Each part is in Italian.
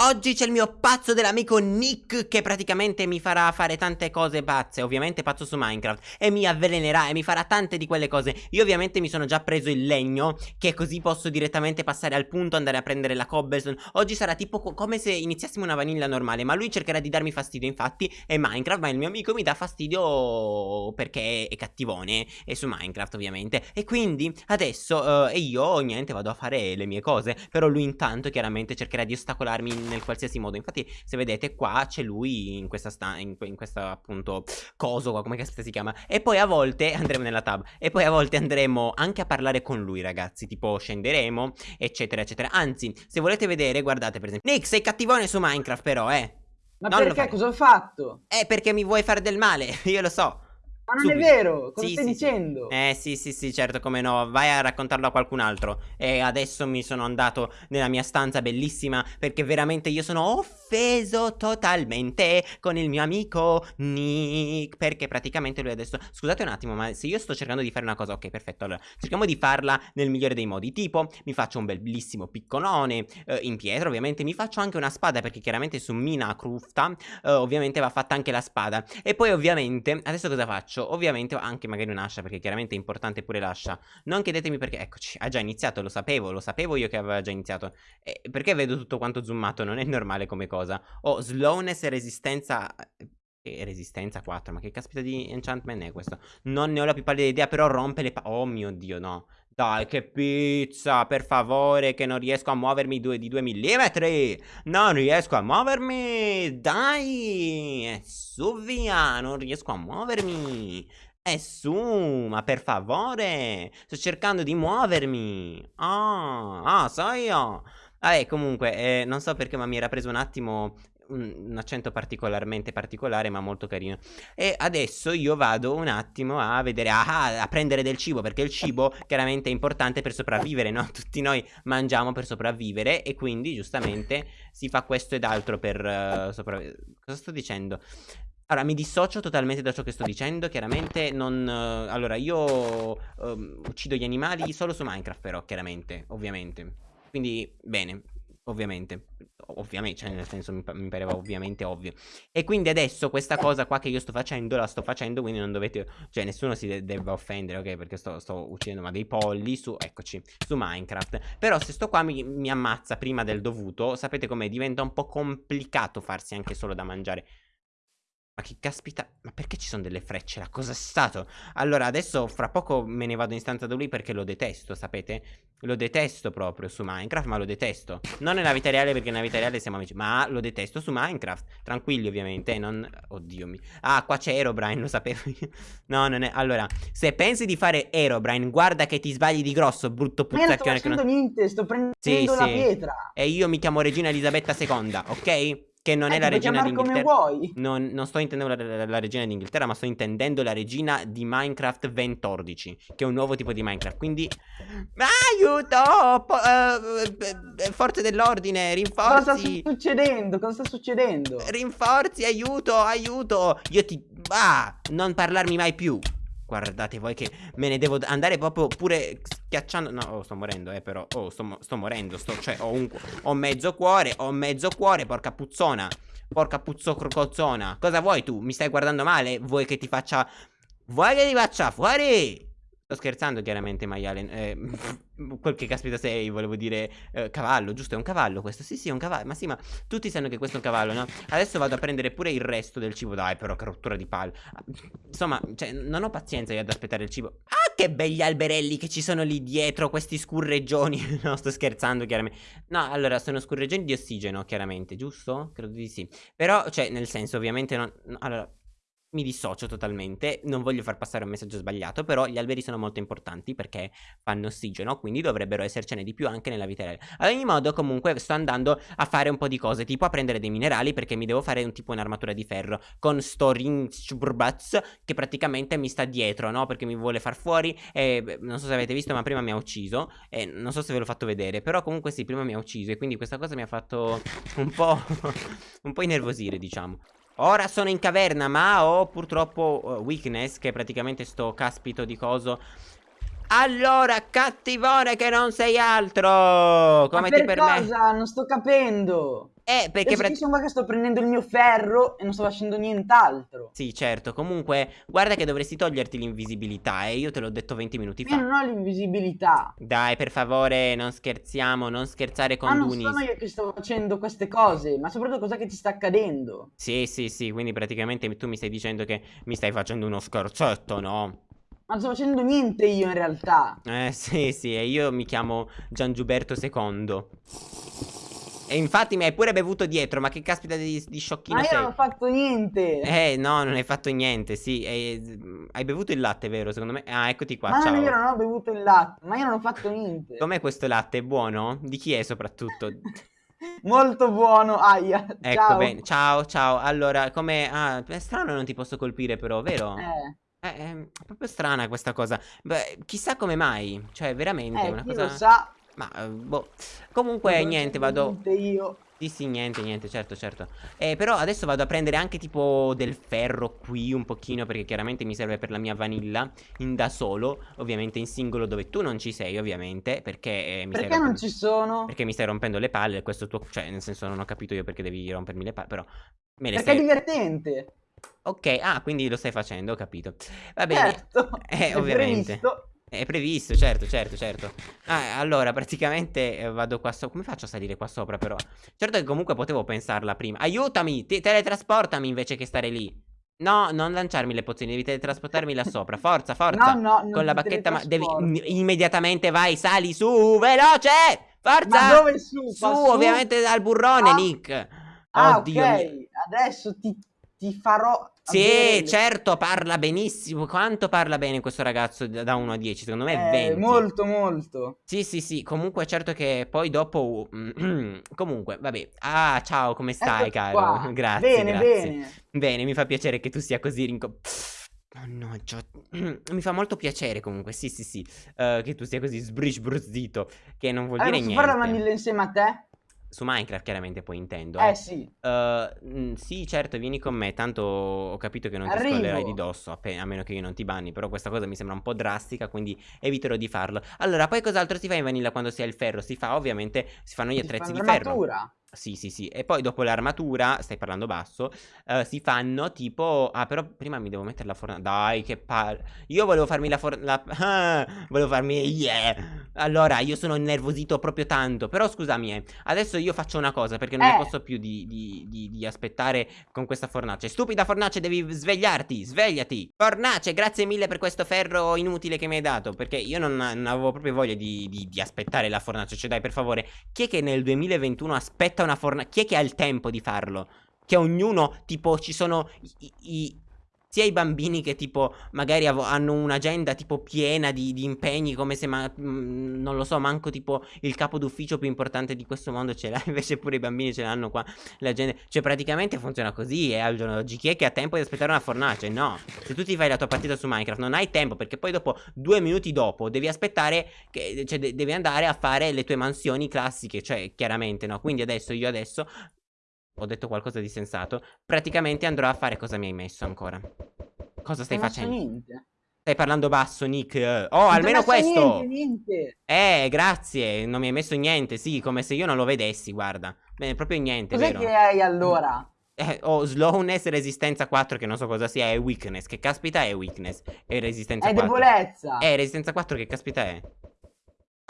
Oggi c'è il mio pazzo dell'amico Nick che praticamente mi farà fare tante cose pazze, ovviamente pazzo su Minecraft e mi avvelenerà e mi farà tante di quelle cose. Io ovviamente mi sono già preso il legno che così posso direttamente passare al punto, andare a prendere la cobblestone. Oggi sarà tipo co come se iniziassimo una vanilla normale, ma lui cercherà di darmi fastidio infatti è Minecraft, ma il mio amico mi dà fastidio perché è cattivone e su Minecraft ovviamente. E quindi adesso uh, io niente vado a fare le mie cose, però lui intanto chiaramente cercherà di ostacolarmi nel qualsiasi modo. Infatti, se vedete qua c'è lui in questa sta in, in questa appunto coso qua, come cazzo si chiama. E poi a volte andremo nella tab. E poi a volte andremo anche a parlare con lui, ragazzi. Tipo scenderemo, eccetera, eccetera. Anzi, se volete vedere, guardate per esempio. Nick, sei cattivone su Minecraft, però, eh. Ma non perché? Cosa ho fatto? Eh, perché mi vuoi fare del male, io lo so. Ma non Subito. è vero, cosa sì, stai sì, dicendo? Eh sì sì sì certo come no. Vai a raccontarlo a qualcun altro. E adesso mi sono andato nella mia stanza bellissima Perché veramente io sono offeso totalmente Con il mio amico Nick Perché praticamente lui adesso Scusate un attimo ma se io sto cercando di fare una cosa Ok perfetto. Allora cerchiamo di farla nel migliore dei modi. Tipo mi faccio un bellissimo piccolone eh, In pietra ovviamente. Mi faccio anche una spada perché chiaramente su Mina Crufta eh, Ovviamente va fatta anche la spada. E poi ovviamente Adesso cosa faccio? Faccio ovviamente anche magari un'ascia perché chiaramente è importante pure l'ascia. Non chiedetemi perché, eccoci, ha già iniziato, lo sapevo, lo sapevo io che aveva già iniziato. E Perché vedo tutto quanto zoomato, non è normale come cosa. Ho slowness e resistenza e resistenza 4 Ma che caspita di enchantment è questo? Non ne ho la più pallida idea Però rompe le pa Oh mio dio no dai, che pizza, per favore, che non riesco a muovermi due, di 2 mm. Non riesco a muovermi. Dai, su via, non riesco a muovermi. È su, ma per favore. Sto cercando di muovermi. Ah, ah, so io. Vabbè, comunque, eh, non so perché, ma mi era preso un attimo un, accento particolarmente particolare ma molto carino e adesso io vado un attimo a vedere ah, a prendere del cibo perché il cibo chiaramente è importante per sopravvivere no? tutti noi mangiamo per sopravvivere e quindi giustamente si fa questo ed altro per uh, sopravvivere cosa sto dicendo? Allora, mi dissocio totalmente da ciò che sto dicendo, chiaramente non... Uh, allora, io uh, uccido gli animali solo su Minecraft però, chiaramente, ovviamente. Quindi, bene, ovviamente ovviamente, cioè nel senso mi, mi, pareva ovviamente ovvio. E quindi adesso questa cosa qua che io sto facendo, la sto facendo, quindi non dovete, cioè nessuno si de deve offendere, ok? Perché sto, sto, uccidendo ma dei polli su, eccoci, su Minecraft. Però se sto qua mi, mi ammazza prima del dovuto, sapete com'è? Diventa un po' complicato farsi anche solo da mangiare. Ma che caspita, ma perché ci sono delle frecce là? Cosa è stato? Allora, adesso fra poco me ne vado in stanza da lui perché lo detesto, sapete? Lo detesto proprio su Minecraft, ma lo detesto. Non nella vita reale perché nella vita reale siamo amici, ma lo detesto su Minecraft. Tranquilli ovviamente, non... Oddio mio. Ah, qua c'è Aerobrine, lo sapevo io. No, non è... Allora, se pensi di fare Aerobrine, guarda che ti sbagli di grosso, brutto puzzacchione. Ma non sto facendo non... niente, sto prendendo sì, la sì. pietra. E io mi chiamo Regina Elisabetta II, ok? Che non eh, è la regina d'Inghilterra. Non, non, sto intendendo la, la, la, regina d'Inghilterra, ma sto intendendo la regina di Minecraft 2014, che è un nuovo tipo di Minecraft. Quindi. Aiuto! Po uh, forze dell'ordine, rinforzi. Cosa sta succedendo? Cosa sta succedendo? Rinforzi, aiuto, aiuto! Io ti. Ah, non parlarmi mai più. Guardate voi che me ne devo andare proprio pure schiacciando No, oh, sto morendo eh però Oh, sto, sto morendo sto, Cioè, ho, un, ho mezzo cuore Ho mezzo cuore, porca puzzona Porca puzzo crocozzona Cosa vuoi tu? Mi stai guardando male? Vuoi che ti faccia Vuoi che ti faccia fuori? Sto scherzando chiaramente maiale eh, Quel che caspita sei volevo dire eh, Cavallo giusto è un cavallo questo Sì sì è un cavallo Ma sì ma tutti sanno che questo è un cavallo no? Adesso vado a prendere pure il resto del cibo Dai però che rottura di palle Insomma cioè non ho pazienza io ad aspettare il cibo. Ah che begli alberelli che ci sono lì dietro Questi scurreggioni No sto scherzando chiaramente No allora sono scurreggioni di ossigeno chiaramente Giusto? Credo di sì. Però cioè nel senso ovviamente non no, Allora mi dissocio totalmente, non voglio far passare un messaggio sbagliato, però gli alberi sono molto importanti perché fanno ossigeno, quindi dovrebbero essercene di più anche nella vita reale. Ad ogni modo, comunque, sto andando a fare un po' di cose, tipo a prendere dei minerali perché mi devo fare un tipo un'armatura di ferro con Storing che praticamente mi sta dietro, no? Perché mi vuole far fuori e non so se avete visto, ma prima mi ha ucciso e non so se ve l'ho fatto vedere, però comunque sì, prima mi ha ucciso e quindi questa cosa mi ha fatto un po', un po' innervosire, diciamo. Ora sono in caverna ma ho purtroppo uh, weakness che praticamente sto caspito di coso allora, cattivone che non sei altro! Come Ma ti permetti? cosa? Non sto capendo! Eh, perché... Io sono qua che sto prendendo il mio ferro e non sto facendo nient'altro. Sì, certo. Comunque, guarda che dovresti toglierti l'invisibilità, eh. Io te l'ho detto 20 minuti fa. Io non ho l'invisibilità. Dai, per favore, non scherziamo, non scherzare con ma Dunis. Ma non sono io che sto facendo queste cose, ma soprattutto cosa che ti sta accadendo. Sì, sì, sì, quindi praticamente tu mi stai dicendo che mi stai facendo uno scherzetto, no? Ma non sto facendo niente io in realtà. Eh, sì, sì, e io mi chiamo Gian Giuberto II. E infatti mi hai pure bevuto dietro, ma che caspita di, di sciocchino sei? Ma io non ho fatto niente. Eh, no, non hai fatto niente, sì. Eh, hai bevuto il latte, vero? Secondo me. Ah, eccoti qua, ma ciao. è vero, non ho bevuto il latte, ma io non ho fatto niente. Com'è questo latte? È buono? Di chi è soprattutto? Molto buono, aia. Ecco, ciao. bene. Ciao, ciao. Allora, come... Ah, è strano non ti posso colpire però, vero? Eh. Eh, è proprio strana questa cosa. Beh, chissà come mai. Cioè, veramente eh, una chi cosa. lo sa. Ma, eh, boh. Comunque, niente, vado... Io. Sì, sì, niente, niente, certo, certo. Eh, però adesso vado a prendere anche tipo del ferro qui un pochino perché chiaramente mi serve per la mia vanilla in da solo, ovviamente in singolo dove tu non ci sei, ovviamente, perché eh, mi Perché non ci sono? Perché mi stai rompendo le palle, questo tuo cioè, nel senso non ho capito io perché devi rompermi le palle, però me le Perché stai... è divertente. Ok, ah, quindi lo stai facendo, ho capito. Va bene. Certo. Eh, ovviamente. Previsto. È previsto, certo, certo, certo. Ah, allora, praticamente eh, vado qua sopra. Come faccio a salire qua sopra, però? Certo che comunque potevo pensarla prima. Aiutami! Te teletrasportami invece che stare lì. No, non lanciarmi le pozioni, devi teletrasportarmi là sopra. Forza, forza. No, no, Con la bacchetta, ma devi immediatamente vai, sali su, veloce! Forza! Ma dove su? Su, ovviamente dal burrone, ah. Nick. Ah, Oddio. ok. Adesso ti, ti farò sì, certo, parla benissimo. Quanto parla bene questo ragazzo da 1 a 10? Secondo me è 20. Eh, molto, molto. Sì, sì, sì. Comunque, certo che poi dopo. Comunque, vabbè. Ah, ciao, come stai, Eccoci caro? Grazie. Bene, grazie. bene. Bene, mi fa piacere che tu sia così rinco. Mannaggia, mi fa molto piacere comunque, sì sì sì, uh, che tu sia così sbrisbruzzito, che non vuol allora, dire niente. Allora, fare la vanilla insieme a te? Su Minecraft chiaramente poi intendo. Eh, eh sì. Uh, sì, certo, vieni con me. Tanto ho capito che non Arrivo. ti scrollerai di dosso, a meno che io non ti banni. Però questa cosa mi sembra un po' drastica, quindi eviterò di farlo. Allora, poi cos'altro si fa in vanilla quando si ha il ferro? Si fa, ovviamente, si fanno gli attrezzi di ferro. Sì, sì, sì. E poi dopo l'armatura, stai parlando basso, uh, si fanno tipo... Ah, però prima mi devo mettere la fornace. Dai, che palle. Io volevo farmi la fornace... Ah, volevo farmi... Yeah. Allora, io sono innervosito proprio tanto. Però scusami, eh. Adesso io faccio una cosa, perché non eh. ne posso più di, di, di, di, aspettare con questa fornace. Stupida fornace, devi svegliarti, svegliati. Fornace, grazie mille per questo ferro inutile che mi hai dato. Perché io non, non avevo proprio voglia di, di aspettare la fornace. Cioè, dai, per favore, chi è che nel 2021 aspetta una fornace. Chi è che ha il tempo di farlo? Che ognuno, tipo, ci sono i, i, sia i bambini che tipo magari hanno un'agenda tipo piena di, di, impegni come se ma, mh, mm, non lo so manco tipo il capo d'ufficio più importante di questo mondo ce l'ha invece pure i bambini ce l'hanno qua l'agenda cioè praticamente funziona così eh, al giorno d'oggi chi è che ha tempo di aspettare una fornace no. Se tu ti fai la tua partita su Minecraft non hai tempo perché poi dopo due minuti dopo devi aspettare che, cioè de devi andare a fare le tue mansioni classiche cioè chiaramente no. Quindi adesso io adesso ho detto qualcosa di sensato. Praticamente andrò a fare cosa mi hai messo ancora. Cosa stai non facendo? Niente. Stai parlando basso, Nick. Oh, non almeno questo. Niente, niente. Eh, grazie. Non mi hai messo niente. Sì, come se io non lo vedessi, guarda. Bene, proprio niente, Cos'è che hai allora? Eh, ho oh, slowness, resistenza 4 che non so cosa sia, e weakness. Che caspita è weakness? E resistenza è 4. È debolezza. Eh, resistenza 4 che caspita è?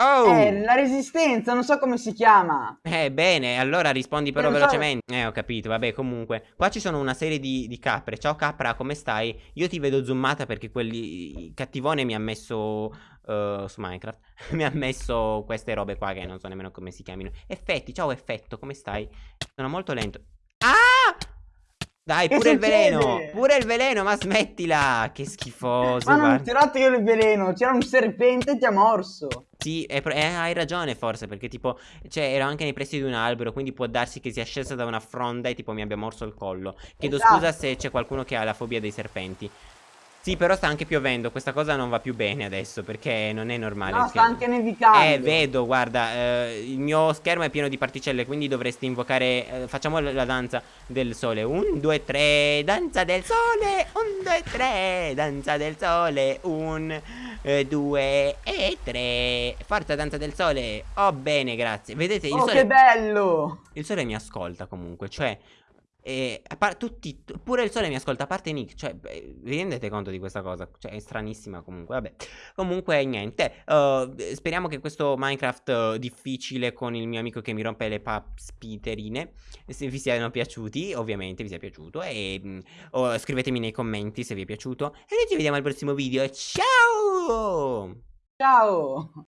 Oh! Eh, la resistenza, non so come si chiama. Eh, bene, allora rispondi però velocemente. So... Eh, ho capito, vabbè, comunque. Qua ci sono una serie di, di, capre. Ciao capra, come stai? Io ti vedo zoomata perché quelli... cattivone mi ha messo... Uh, su Minecraft mi ha messo queste robe qua che non so nemmeno come si chiamino. Effetti, ciao effetto, come stai? Sono molto lento. Dai, pure il veleno! Pure il veleno, ma smettila! Che schifoso. Ma non ti ho dato io il veleno, c'era un serpente e ti ha morso. Sì, eh, hai ragione forse, perché tipo, cioè, ero anche nei pressi di un albero, quindi può darsi che sia scesa da una fronda e tipo mi abbia morso il collo. Chiedo esatto. scusa se c'è qualcuno che ha la fobia dei serpenti. Sì, però sta anche piovendo, questa cosa non va più bene adesso perché non è normale. No, sta anche nevicando. Eh, vedo, guarda, eh, il mio schermo è pieno di particelle, quindi dovresti invocare... Eh, facciamo la danza del sole. Un, due, tre, danza del sole. Un, due, tre, danza del sole. Un, eh, due e tre. Forza danza del sole. Oh, bene, grazie. Vedete, il oh, sole... che bello! Il sole mi ascolta comunque, cioè... E tutti, pure il sole mi ascolta, a parte Nick, cioè, vi rendete conto di questa cosa? Cioè, è stranissima comunque, vabbè. Comunque, niente, uh, speriamo che questo Minecraft uh, difficile con il mio amico che mi rompe le papspiterine, se vi siano piaciuti, ovviamente vi sia piaciuto, e uh, scrivetemi nei commenti se vi è piaciuto, e noi ci vediamo al prossimo video, ciao! Ciao!